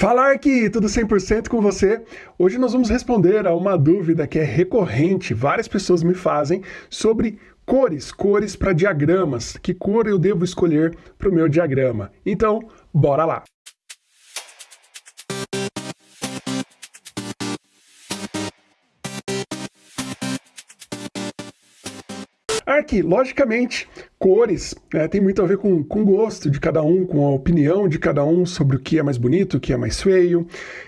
Falar que tudo 100% com você. Hoje nós vamos responder a uma dúvida que é recorrente, várias pessoas me fazem, sobre cores, cores para diagramas. Que cor eu devo escolher para o meu diagrama? Então, bora lá! Aqui, logicamente, cores né, tem muito a ver com, com gosto de cada um, com a opinião de cada um sobre o que é mais bonito, o que é mais feio.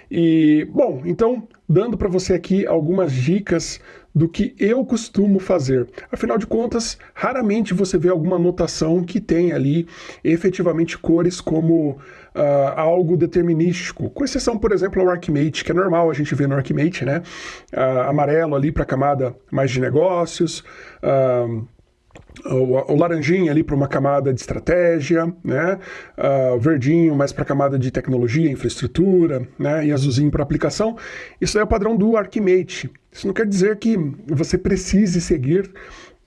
E, bom, então, dando para você aqui algumas dicas do que eu costumo fazer. Afinal de contas, raramente você vê alguma notação que tem ali efetivamente cores como uh, algo determinístico, com exceção, por exemplo, ao Archimate, que é normal a gente ver no Archimate, né? Uh, amarelo ali para a camada mais de negócios, uh, o, laranjinho ali para uma camada de estratégia, né? Uh, o verdinho mais para camada de tecnologia, infraestrutura, né? E azulzinho para aplicação. Isso é o padrão do Archimate. Isso não quer dizer que você precise seguir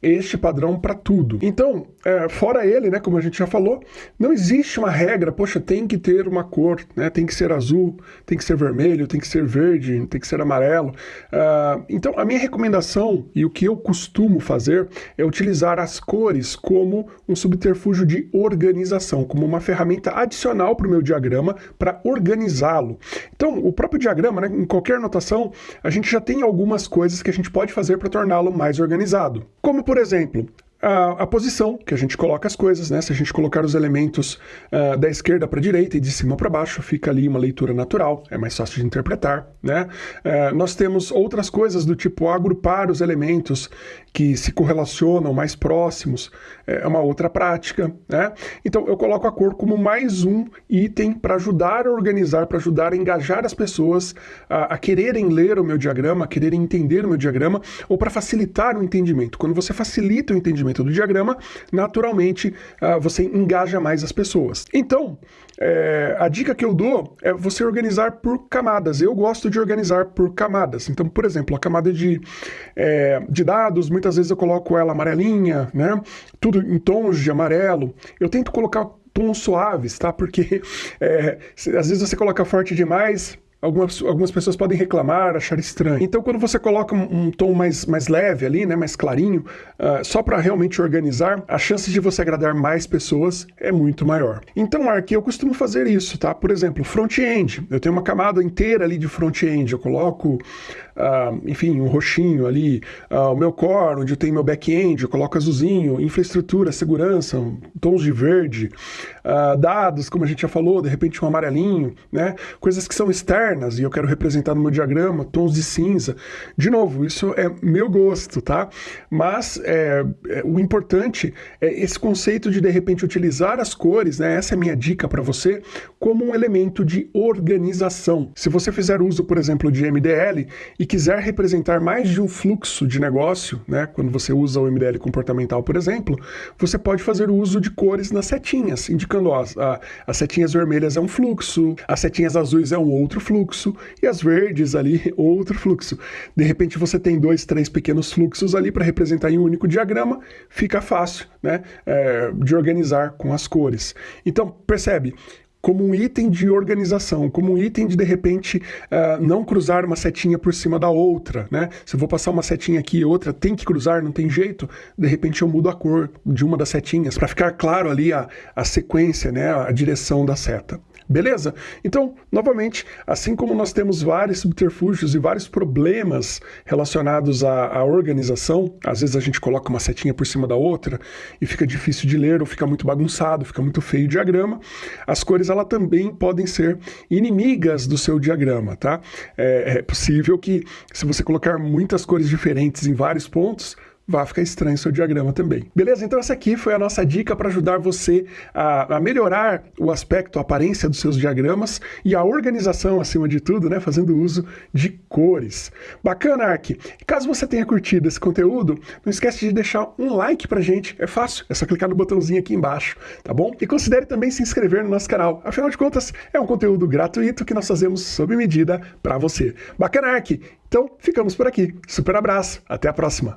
este padrão para tudo. Então, é, fora ele, né, como a gente já falou, não existe uma regra, poxa, tem que ter uma cor, né, tem que ser azul, tem que ser vermelho, tem que ser verde, tem que ser amarelo. Uh, então, a minha recomendação e o que eu costumo fazer é utilizar as cores como um subterfúgio de organização, como uma ferramenta adicional para o meu diagrama para organizá-lo. Então, o próprio diagrama, né, em qualquer notação, a gente já tem algumas coisas que a gente pode fazer para torná-lo mais organizado. Como, por exemplo, a, a, posição que a gente coloca as coisas, né? Se a gente colocar os elementos uh, da esquerda para a direita e de cima para baixo, fica ali uma leitura natural, é mais fácil de interpretar, né? Uh, nós temos outras coisas do tipo agrupar os elementos que se correlacionam mais próximos, é uma outra prática, né? Então eu coloco a cor como mais um item para ajudar a organizar, para ajudar a engajar as pessoas a, a quererem ler o meu diagrama, a quererem entender o meu diagrama, ou para facilitar o entendimento. Quando você facilita o entendimento do diagrama, naturalmente uh, você engaja mais as pessoas. Então, é, a dica que eu dou é você organizar por camadas. Eu gosto de organizar por camadas. Então, por exemplo, a camada de, é, de dados, muitas vezes eu coloco ela amarelinha, né? Tudo em tons de amarelo. Eu tento colocar tons suaves, tá? Porque é, às vezes você coloca forte demais, algumas, algumas pessoas podem reclamar, achar estranho. Então, quando você coloca um, um tom mais, mais leve ali, né, mais clarinho, uh, só para realmente organizar, a chance de você agradar mais pessoas é muito maior. Então, aqui eu costumo fazer isso, tá? Por exemplo, front-end. Eu tenho uma camada inteira ali de front-end. Eu coloco, uh, enfim, um roxinho ali. Uh, o meu core, onde eu tenho meu back-end, eu coloco azulzinho. Infraestrutura, segurança, tons de verde. dados, como a gente já falou, de repente um amarelinho, né? Coisas que são externas e eu quero representar no meu diagrama tons de cinza. De novo, isso é meu gosto, tá? Mas é, é, o importante é esse conceito de, de repente, utilizar as cores, né? Essa é a minha dica para você, como um elemento de organização. Se você fizer uso, por exemplo, de MDL e quiser representar mais de um fluxo de negócio, né? Quando você usa o MDL comportamental, por exemplo, você pode fazer uso de cores nas setinhas, indicando, ó, a, as setinhas vermelhas é um fluxo, as setinhas azuis é um outro fluxo, fluxo e as verdes ali outro fluxo. De repente você tem dois, três pequenos fluxos ali para representar em um único diagrama, fica fácil né, é, de organizar com as cores. Então, percebe? Como um item de organização, como um item de, de repente, uh, não cruzar uma setinha por cima da outra, né? Se eu vou passar uma setinha aqui e outra, tem que cruzar, não tem jeito, de repente eu mudo a cor de uma das setinhas, para ficar claro ali a, a sequência, né, a direção da seta. Beleza? Então, novamente, assim como nós temos vários subterfúgios e vários problemas relacionados à, à, organização, às vezes a gente coloca uma setinha por cima da outra e fica difícil de ler ou fica muito bagunçado, fica muito feio o diagrama, as cores ela também podem ser inimigas do seu diagrama, tá? É, é possível que se você colocar muitas cores diferentes em vários pontos, vai ficar estranho o seu diagrama também. Beleza? Então essa aqui foi a nossa dica para ajudar você a, a, melhorar o aspecto, a aparência dos seus diagramas e a organização acima de tudo, né? Fazendo uso de cores. Bacana, Ark? Caso você tenha curtido esse conteúdo, não esquece de deixar um like pra gente. É fácil, é só clicar no botãozinho aqui embaixo, tá bom? E considere também se inscrever no nosso canal. Afinal de contas, é um conteúdo gratuito que nós fazemos sob medida para você. Bacana, Ark? Então, ficamos por aqui. Super abraço, até a próxima!